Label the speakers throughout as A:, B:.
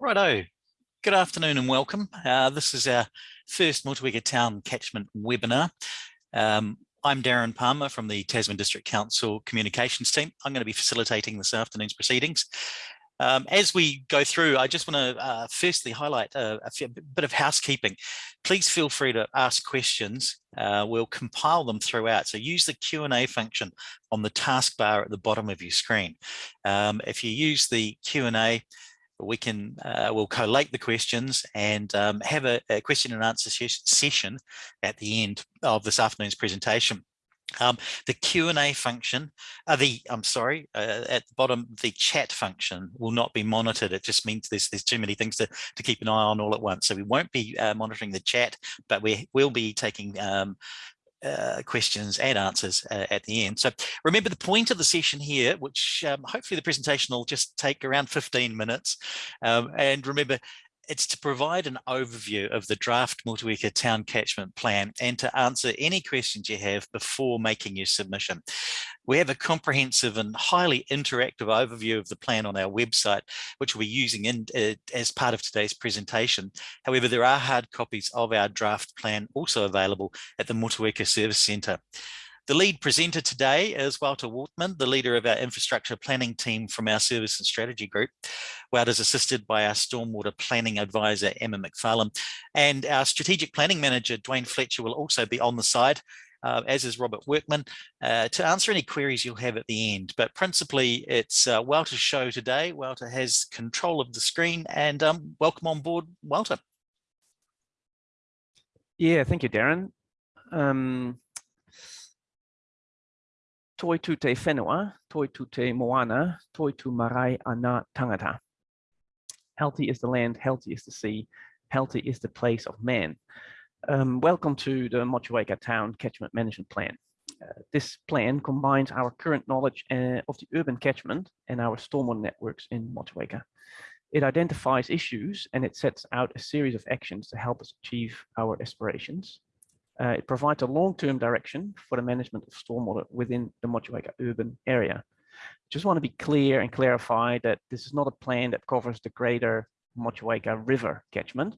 A: Righto. Good afternoon and welcome. Uh, this is our first Motueka Town Catchment webinar. Um, I'm Darren Palmer from the Tasman District Council Communications team. I'm going to be facilitating this afternoon's proceedings. Um, as we go through, I just want to uh, firstly highlight a, a, bit of housekeeping. Please feel free to ask questions. Uh, we'll compile them throughout. So use the Q&A function on the taskbar at the bottom of your screen. Um, if you use the Q&A, we can uh, we'll collate the questions and um, have a, a, question and answer session at the end of this afternoon's presentation. Um, the Q&A function, uh, the I'm sorry, uh, at the bottom, the chat function will not be monitored. It just means there's there's too many things to to keep an eye on all at once. So we won't be uh, monitoring the chat, but we will be taking um, uh, questions and answers uh, at the end. So remember the point of the session here, which um, hopefully the presentation will just take around 15 minutes. Um, and remember, it's to provide an overview of the draft Motueka Town Catchment Plan and to answer any questions you have before making your submission. We have a comprehensive and highly interactive overview of the plan on our website, which we'll be using in, uh, as part of today's presentation. However, there are hard copies of our draft plan also available at the Motueka Service Centre. The lead presenter today is Walter Wortman, the leader of our infrastructure planning team from our service and strategy group. Walter is assisted by our stormwater planning advisor, Emma McFarlane, and our strategic planning manager, Dwayne Fletcher, will also be on the side. Uh, as is Robert Workman, uh, to answer any queries you'll have at the end. But principally, it's uh, Walter's show today. Walter has control of the screen and um, welcome on board, Walter.
B: Yeah, thank you, Darren. Um, toi tu te whenua, toi tu te moana, toi tu marae ana tangata. Healthy is the land, healthy is the sea, healthy is the place of man. Um, welcome to the Motueka Town Catchment Management Plan. Uh, this plan combines our current knowledge uh, of the urban catchment and our stormwater networks in Motueka. It identifies issues and it sets out a series of actions to help us achieve our aspirations. Uh, it provides a long-term direction for the management of stormwater within the Motueka urban area. Just want to be clear and clarify that this is not a plan that covers the greater Motueka River catchment.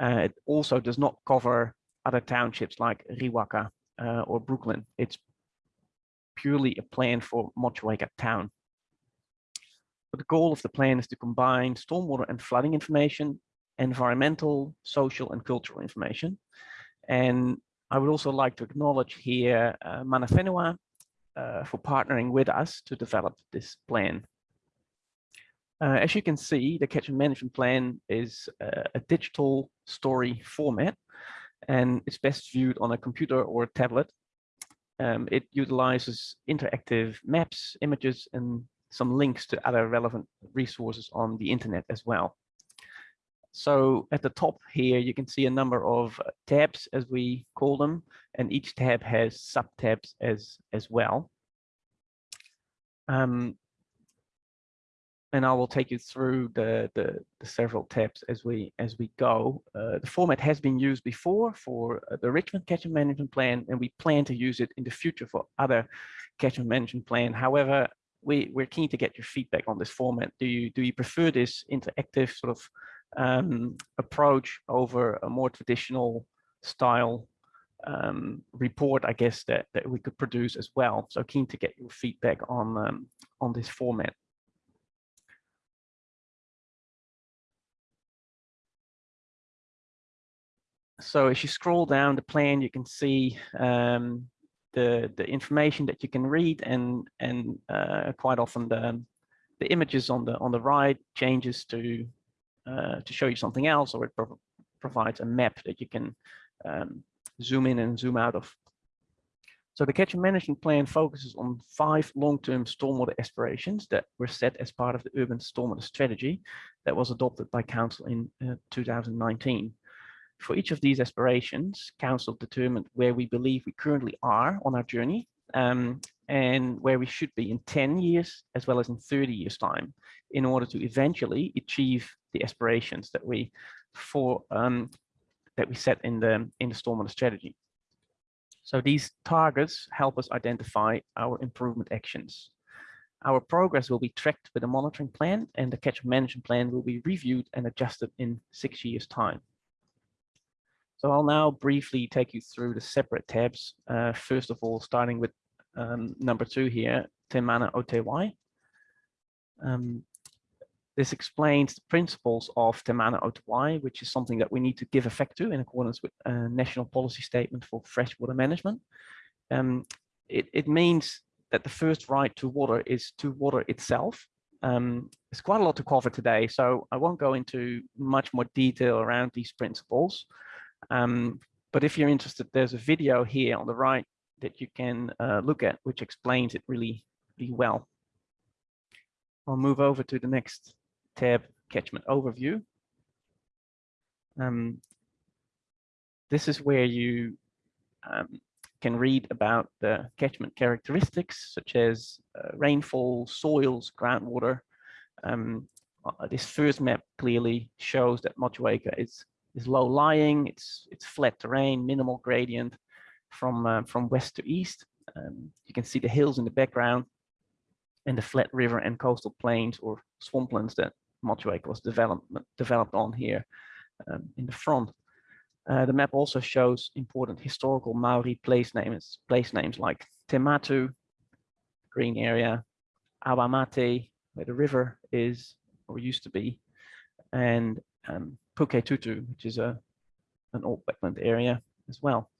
B: Uh, it also does not cover other townships like Riwaka uh, or Brooklyn. It's purely a plan for Motueka town. But the goal of the plan is to combine stormwater and flooding information, environmental, social, and cultural information, and I would also like to acknowledge here uh, Mana Whenua uh, for partnering with us to develop this plan. Uh, as you can see, the catchment management plan is uh, a digital story format and it's best viewed on a computer or a tablet. Um, it utilizes interactive maps, images, and some links to other relevant resources on the internet as well. So at the top here, you can see a number of uh, tabs, as we call them, and each tab has sub-tabs as, as well. Um, and I will take you through the, the, the, several tabs as we as we go. Uh, the format has been used before for uh, the Richmond Catchment Management Plan, and we plan to use it in the future for other catchment management plan. However, we, we're keen to get your feedback on this format. Do you do you prefer this interactive sort of um, approach over a more traditional style um, report, I guess, that, that we could produce as well. So keen to get your feedback on, um, on this format. So as you scroll down the plan, you can see um, the the information that you can read, and and uh, quite often the the images on the on the right changes to uh, to show you something else, or it pro provides a map that you can um, zoom in and zoom out of. So the catchment management plan focuses on five long-term stormwater aspirations that were set as part of the urban stormwater strategy that was adopted by council in uh, 2019. For each of these aspirations, council determined where we believe we currently are on our journey um, and where we should be in 10 years as well as in 30 years time in order to eventually achieve the aspirations that we for um, that we set in the in the stormwater strategy. So these targets help us identify our improvement actions. Our progress will be tracked with a monitoring plan and the catchment management plan will be reviewed and adjusted in six years time. So I'll now briefly take you through the separate tabs. Uh, first of all, starting with um, number two here, Te Mana o Te Wai. Um, this explains the principles of Te Mana o Te Wai, which is something that we need to give effect to in accordance with a national policy statement for freshwater management. Um, it, it means that the first right to water is to water itself. Um, there's quite a lot to cover today, so I won't go into much more detail around these principles. Um, but if you're interested, there's a video here on the right that you can uh, look at, which explains it really, really well. I'll move over to the next tab, catchment overview. Um, this is where you um, can read about the catchment characteristics, such as uh, rainfall, soils, groundwater. Um, uh, this first map clearly shows that Motueka is is low lying, it's it's flat terrain, minimal gradient from uh, from west to east. Um, you can see the hills in the background and the flat river and coastal plains or swamplands that Motueka was developed developed on here um, in the front. Uh, the map also shows important historical Maori place names, place names like Te Matu, green area, Awamate, where the river is or used to be, and um, Puketutu, which is a an old wetland area as well.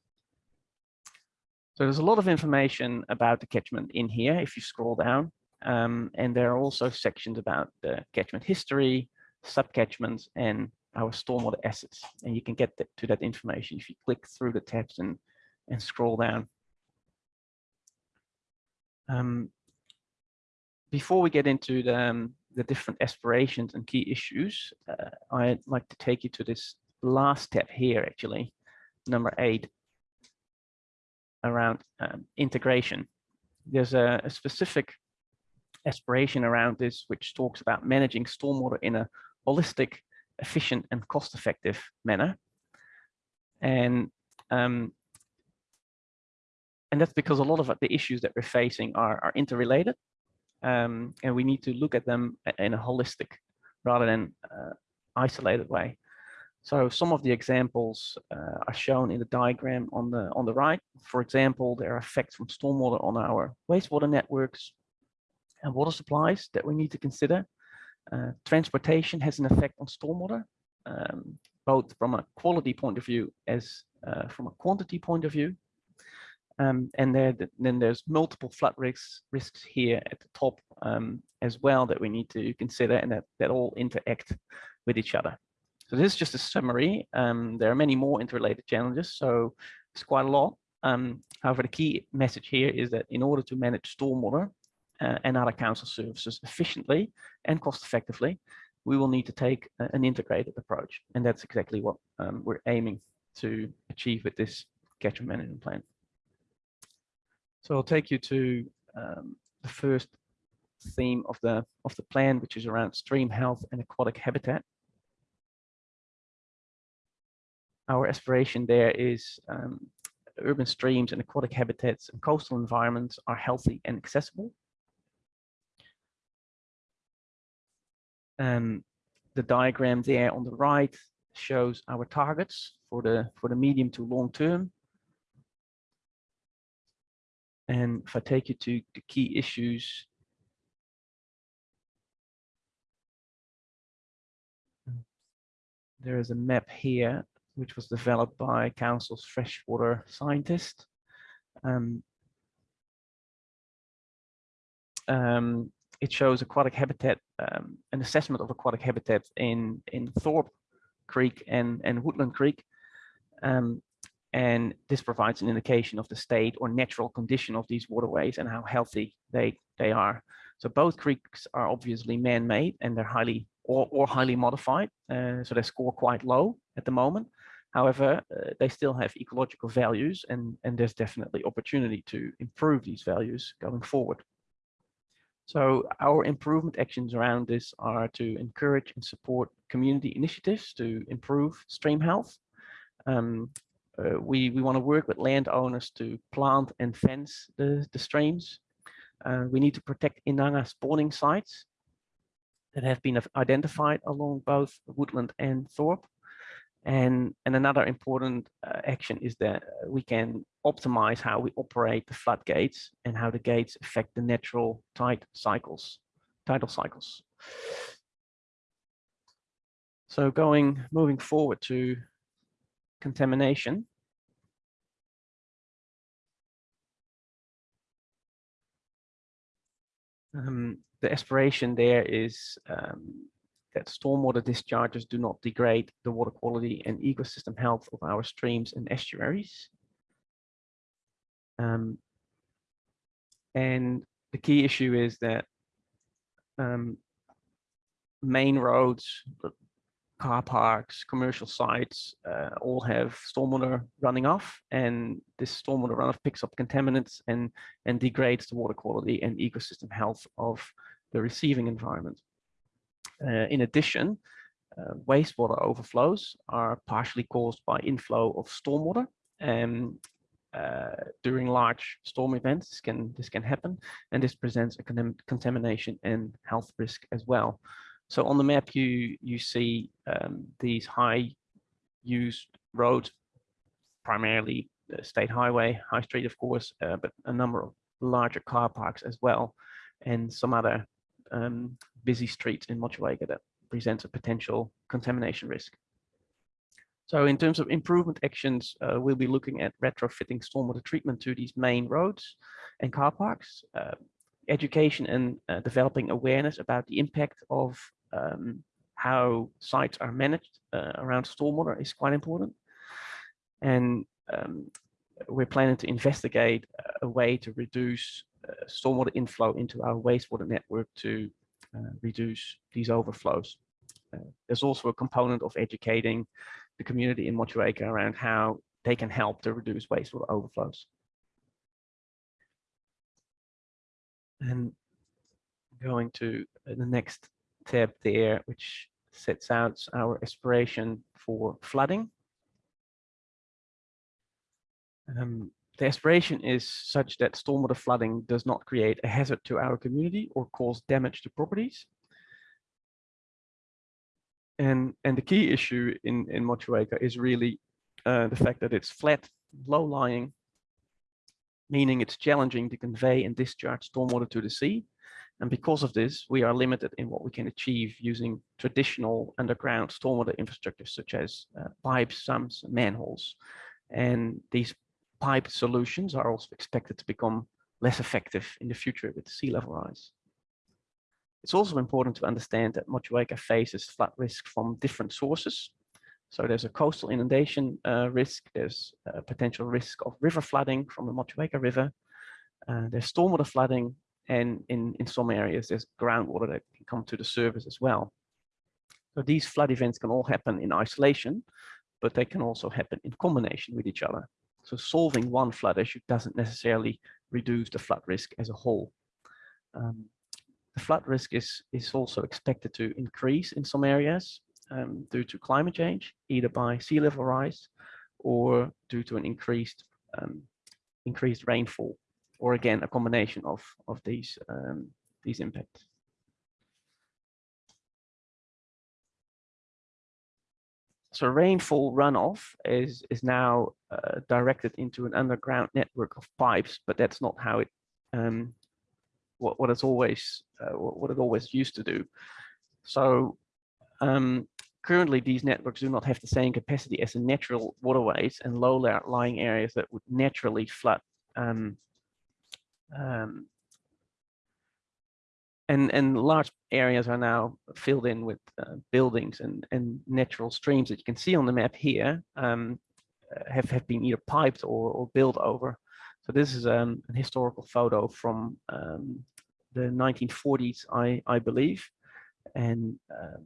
B: So there's a lot of information about the catchment in here if you scroll down. Um, and there are also sections about the catchment history, subcatchments, and our stormwater assets. And you can get to that information if you click through the tabs and, and scroll down. Um, before we get into the, um, the different aspirations and key issues, uh, I'd like to take you to this last step here, actually, number eight, around um, integration. There's a, a, specific aspiration around this, which talks about managing stormwater in a holistic, efficient, and cost-effective manner. And um, and that's because a lot of the issues that we're facing are, are interrelated um, and we need to look at them in a holistic rather than uh, isolated way. So some of the examples uh, are shown in the diagram on the on the right. For example, there are effects from stormwater on our wastewater networks and water supplies that we need to consider. Uh, transportation has an effect on stormwater, um, both from a quality point of view as uh, from a quantity point of view. Um, and there, then there's multiple flood risks risks here at the top um, as well that we need to consider and that, that all interact with each other. So this is just a summary. Um, there are many more interrelated challenges, so it's quite a lot. Um, however, the key message here is that in order to manage stormwater uh, and other council services efficiently and cost effectively, we will need to take an integrated approach. And that's exactly what um, we're aiming to achieve with this catchment management plan. So I'll take you to um, the first theme of the of the plan, which is around stream health and aquatic habitat. Our aspiration there is um, urban streams and aquatic habitats and coastal environments are healthy and accessible. Um, the diagram there on the right shows our targets for the for the medium to long term and if I take you to the key issues, there is a map here, which was developed by Council's freshwater scientist. Um, um, it shows aquatic habitat, um, an assessment of aquatic habitat in, in Thorpe Creek and, and Woodland Creek. Um, and this provides an indication of the state or natural condition of these waterways and how healthy they, they are. So both creeks are obviously man-made and they're highly or, or highly modified. Uh, so they score quite low at the moment. However, uh, they still have ecological values and, and there's definitely opportunity to improve these values going forward. So our improvement actions around this are to encourage and support community initiatives to improve stream health, um, uh, we, we want to work with landowners to plant and fence the, the streams. Uh, we need to protect Inanga spawning sites that have been identified along both Woodland and Thorpe. And, and another important uh, action is that we can optimize how we operate the floodgates and how the gates affect the natural tide cycles, tidal cycles. So going, moving forward to contamination. Um, the aspiration there is um, that stormwater discharges do not degrade the water quality and ecosystem health of our streams and estuaries. Um, and the key issue is that um, main roads, car parks, commercial sites, uh, all have stormwater running off and this stormwater runoff picks up contaminants and, and degrades the water quality and ecosystem health of the receiving environment. Uh, in addition, uh, wastewater overflows are partially caused by inflow of stormwater and uh, during large storm events this can this can happen and this presents a con contamination and health risk as well so on the map, you you see um, these high used roads, primarily the state highway, high street, of course, uh, but a number of larger car parks as well, and some other um, busy streets in Motueka that presents a potential contamination risk. So in terms of improvement actions, uh, we'll be looking at retrofitting stormwater treatment to these main roads and car parks, uh, education and uh, developing awareness about the impact of um, how sites are managed uh, around stormwater is quite important. And um, we're planning to investigate a way to reduce uh, stormwater inflow into our wastewater network to uh, reduce these overflows. Uh, there's also a component of educating the community in Motueka around how they can help to reduce wastewater overflows. And going to the next tab there, which sets out our aspiration for flooding. Um, the aspiration is such that stormwater flooding does not create a hazard to our community or cause damage to properties. And, and the key issue in, in Motueka is really uh, the fact that it's flat, low-lying, meaning it's challenging to convey and discharge stormwater to the sea and because of this, we are limited in what we can achieve using traditional underground stormwater infrastructure, such as uh, pipes, sumps, manholes. And these pipe solutions are also expected to become less effective in the future with sea level rise. It's also important to understand that Motueka faces flood risk from different sources. So there's a coastal inundation uh, risk, there's a potential risk of river flooding from the Motueka River, uh, there's stormwater flooding and in, in some areas, there's groundwater that can come to the surface as well. So these flood events can all happen in isolation, but they can also happen in combination with each other. So solving one flood issue doesn't necessarily reduce the flood risk as a whole. Um, the flood risk is, is also expected to increase in some areas um, due to climate change, either by sea level rise or due to an increased um, increased rainfall or again, a combination of, of these, um, these impacts. So rainfall runoff is, is now uh, directed into an underground network of pipes, but that's not how it, um, what, what it's always, uh, what, it always used to do. So um, currently these networks do not have the same capacity as the natural waterways and low-lying areas that would naturally flood um, um, and and large areas are now filled in with uh, buildings and and natural streams that you can see on the map here um, uh, have have been either piped or or built over. So this is um, a historical photo from um, the 1940s, I I believe, and uh,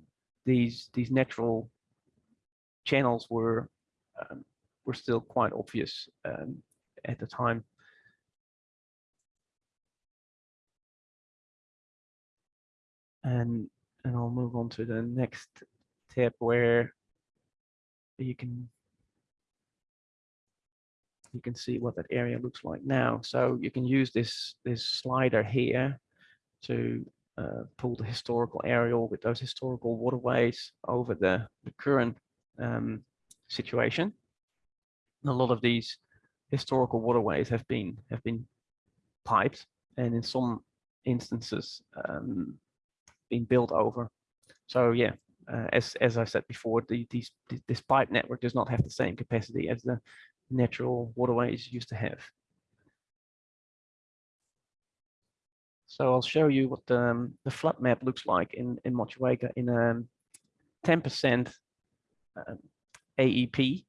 B: these these natural channels were um, were still quite obvious um, at the time. And and I'll move on to the next tip where you can you can see what that area looks like now. So you can use this, this slider here to uh, pull the historical aerial with those historical waterways over the, the current um, situation. A lot of these historical waterways have been have been piped and in some instances um, been built over. So yeah, uh, as as I said before, the, these this pipe network does not have the same capacity as the natural waterways used to have. So I'll show you what the, um, the flood map looks like in in Motueka in a 10% um, AEP,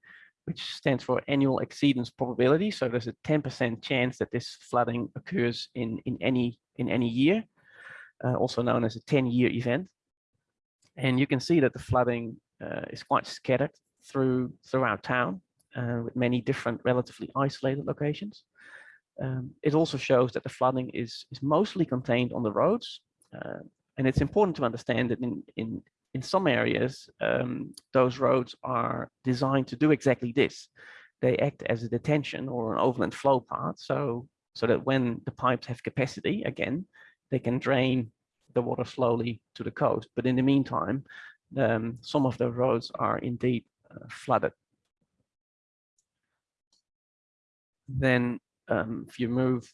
B: which stands for annual exceedance probability. So there's a 10% chance that this flooding occurs in in any in any year, uh, also known as a 10-year event. And you can see that the flooding uh, is quite scattered through throughout town uh, with many different relatively isolated locations. Um, it also shows that the flooding is, is mostly contained on the roads. Uh, and it's important to understand that in, in, in some areas, um, those roads are designed to do exactly this. They act as a detention or an overland flow path. So, so that when the pipes have capacity, again, they can drain the water slowly to the coast. But in the meantime, um, some of the roads are indeed uh, flooded. Then um, if you move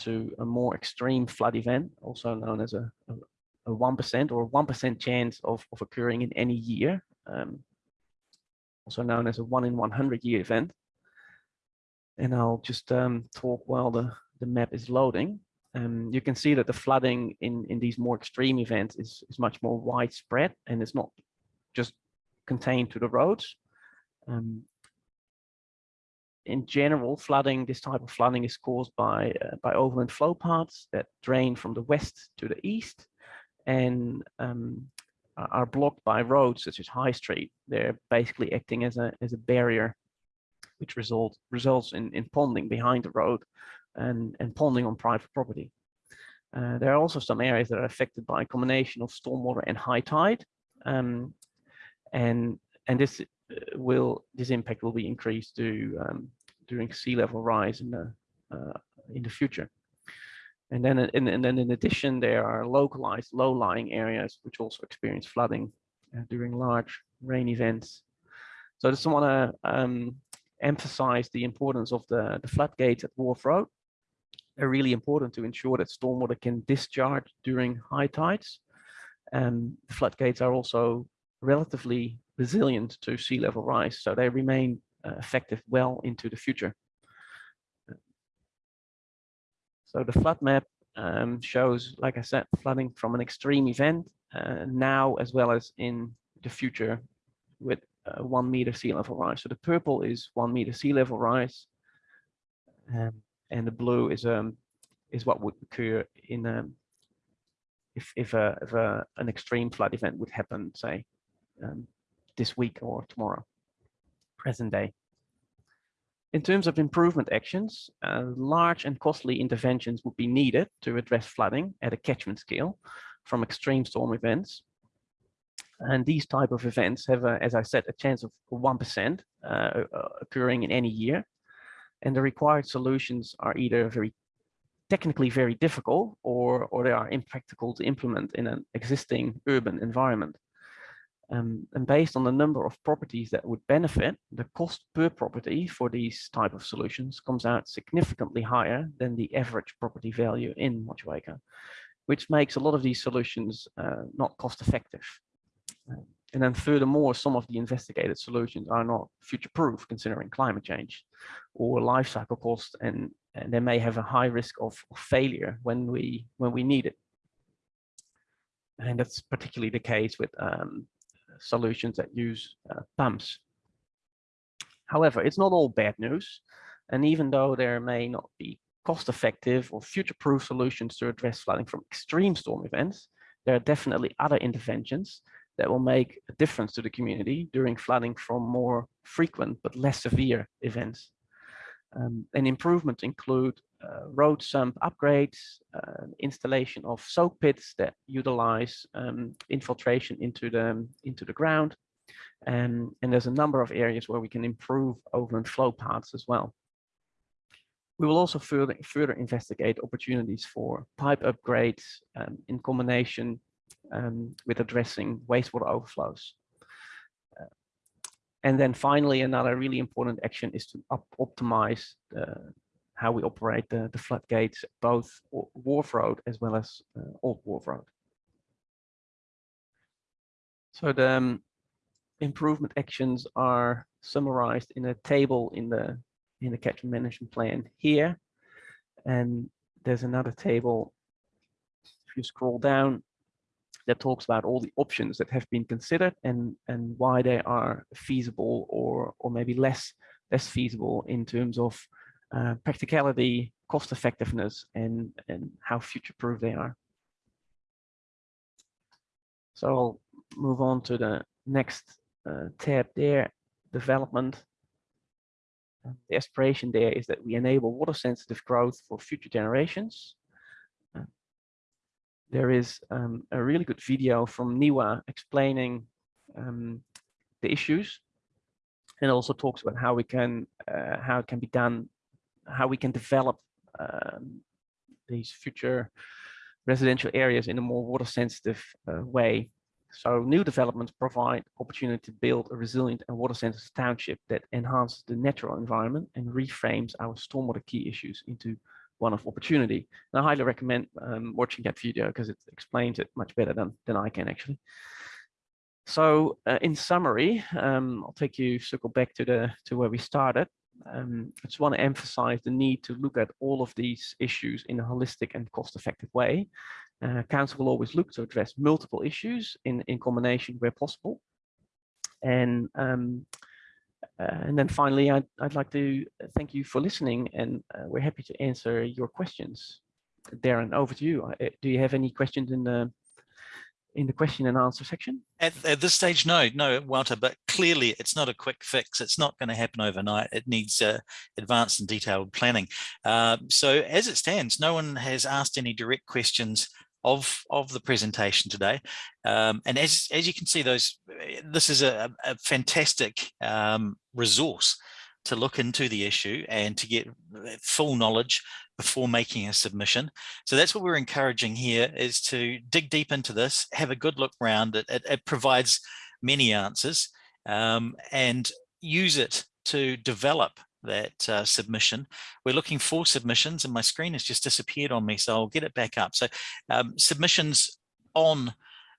B: to a more extreme flood event, also known as a, a, 1% or 1% chance of, of occurring in any year, um, also known as a 1 in 100 year event. And I'll just um, talk while the, the map is loading. Um, you can see that the flooding in, in these more extreme events is, is much more widespread and it's not just contained to the roads. Um, in general, flooding, this type of flooding is caused by, uh, by overland flow paths that drain from the west to the east and um, are blocked by roads such as High Street. They're basically acting as a, as a barrier, which result, results in, in ponding behind the road and, and ponding on private property. Uh, there are also some areas that are affected by a combination of stormwater and high tide. Um, and, and this uh, will this impact will be increased to um, during sea level rise in the uh, in the future. And then in, and then in addition, there are localized low-lying areas which also experience flooding uh, during large rain events. So I just want to um, emphasize the importance of the, the floodgates at Wharf Road. They're really important to ensure that stormwater can discharge during high tides. And floodgates are also relatively resilient to sea level rise, so they remain uh, effective well into the future. So the flood map um, shows, like I said, flooding from an extreme event uh, now as well as in the future with uh, one meter sea level rise. So the purple is one meter sea level rise, um, and the blue is um is what would occur in um, if if a if a an extreme flood event would happen, say um, this week or tomorrow, present day. In terms of improvement actions, uh, large and costly interventions would be needed to address flooding at a catchment scale from extreme storm events. And these type of events have, a, as I said, a chance of 1% uh, uh, occurring in any year. And the required solutions are either very technically very difficult or, or they are impractical to implement in an existing urban environment. Um, and based on the number of properties that would benefit, the cost per property for these type of solutions comes out significantly higher than the average property value in Motueka, which makes a lot of these solutions uh, not cost effective. And then furthermore, some of the investigated solutions are not future proof considering climate change or life cycle cost and, and they may have a high risk of, of failure when we when we need it. And that's particularly the case with um, solutions that use uh, pumps. However, it's not all bad news. And even though there may not be cost-effective or future-proof solutions to address flooding from extreme storm events, there are definitely other interventions that will make a difference to the community during flooding from more frequent but less severe events. Um, and improvements include uh, road sump upgrades, uh, installation of soak pits that utilize um, infiltration into the into the ground, and and there's a number of areas where we can improve overland flow paths as well. We will also further, further investigate opportunities for pipe upgrades um, in combination um, with addressing wastewater overflows. Uh, and then finally, another really important action is to op optimize the, how we operate the, the floodgates, both Wharf Road as well as uh, Old Wharf Road. So the um, improvement actions are summarized in a table in the in the catchment management plan here. And there's another table, if you scroll down, that talks about all the options that have been considered and, and why they are feasible or, or maybe less, less feasible in terms of uh, practicality, cost effectiveness, and, and how future-proof they are. So I'll move on to the next uh, tab there, development. The aspiration there is that we enable water sensitive growth for future generations. There is um, a really good video from NIWA explaining um, the issues and also talks about how we can uh, how it can be done, how we can develop um, these future residential areas in a more water sensitive uh, way. So new developments provide opportunity to build a resilient and water sensitive township that enhances the natural environment and reframes our stormwater key issues into one of opportunity. And I highly recommend um, watching that video because it explains it much better than, than I can actually. So uh, in summary, um, I'll take you circle back to the to where we started. Um, I just want to emphasize the need to look at all of these issues in a holistic and cost-effective way uh, Council will always look to address multiple issues in, in combination where possible. And um, and then finally, I'd, I'd like to thank you for listening and uh, we're happy to answer your questions. Darren, over to you. Uh, do you have any questions in the in the question and answer section?
A: At, at, this stage, no, no, Walter, but clearly it's not a quick fix. It's not going to happen overnight. It needs uh, advanced and detailed planning. Uh, so as it stands, no one has asked any direct questions of of the presentation today. Um, and as as you can see, those this is a, a fantastic um, resource to look into the issue and to get full knowledge before making a submission. So that's what we're encouraging here is to dig deep into this, have a good look around it. It, it provides many answers um, and use it to develop that uh, submission. We're looking for submissions and my screen has just disappeared on me, so I'll get it back up. So um, submissions on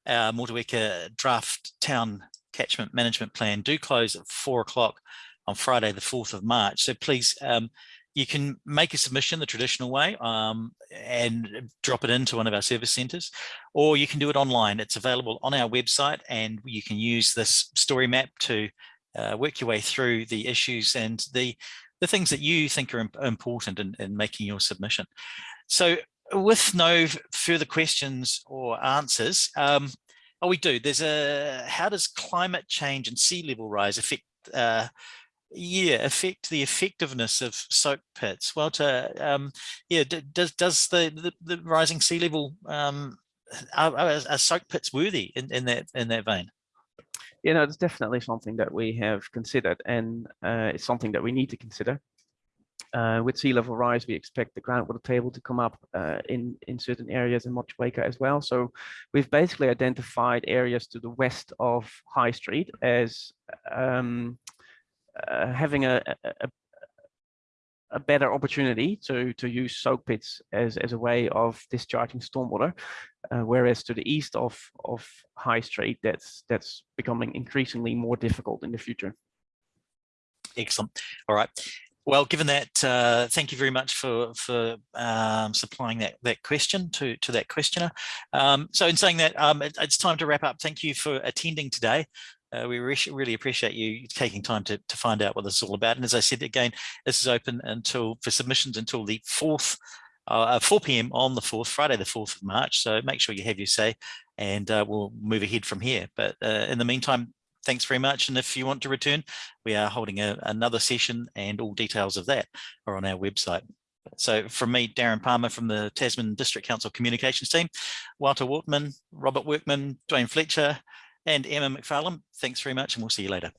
A: our Motueka draft town catchment management plan do close at four o'clock on Friday, the 4th of March. So please, um, you can make a submission the traditional way um, and drop it into one of our service centres, or you can do it online. It's available on our website and you can use this story map to uh, work your way through the issues and the the things that you think are important in, in making your submission. So with no further questions or answers, um, oh, we do. There's a how does climate change and sea level rise affect uh, yeah affect the effectiveness of soak pits walter um yeah does does the, the, the rising sea level um are, are soak pits worthy in in that in that vein
B: you know, it's definitely something that we have considered and uh, it's something that we need to consider. Uh, with sea level rise, we expect the groundwater table to come up uh, in, in certain areas in Motueka as well. So we've basically identified areas to the west of High Street as um, uh, having a, a, a better opportunity to to use soak pits as as a way of discharging stormwater uh, whereas to the east of of high street that's that's becoming increasingly more difficult in the future
A: excellent all right well, given that, uh, thank you very much for for um, supplying that that question to to that questioner. Um, so, in saying that, um, it, it's time to wrap up. Thank you for attending today. Uh, we re really appreciate you taking time to, to find out what this is all about. And as I said again, this is open until for submissions until the 4th, uh, 4 p.m. on the 4th, Friday the 4th of March. So make sure you have your say and uh, we'll move ahead from here. But uh, in the meantime, thanks very much. And if you want to return, we are holding a, another session and all details of that are on our website. So from me, Darren Palmer from the Tasman District Council Communications team, Walter Wortman, Robert Workman, Dwayne Fletcher, and Emma McFarlane. Thanks very much and we'll see you later.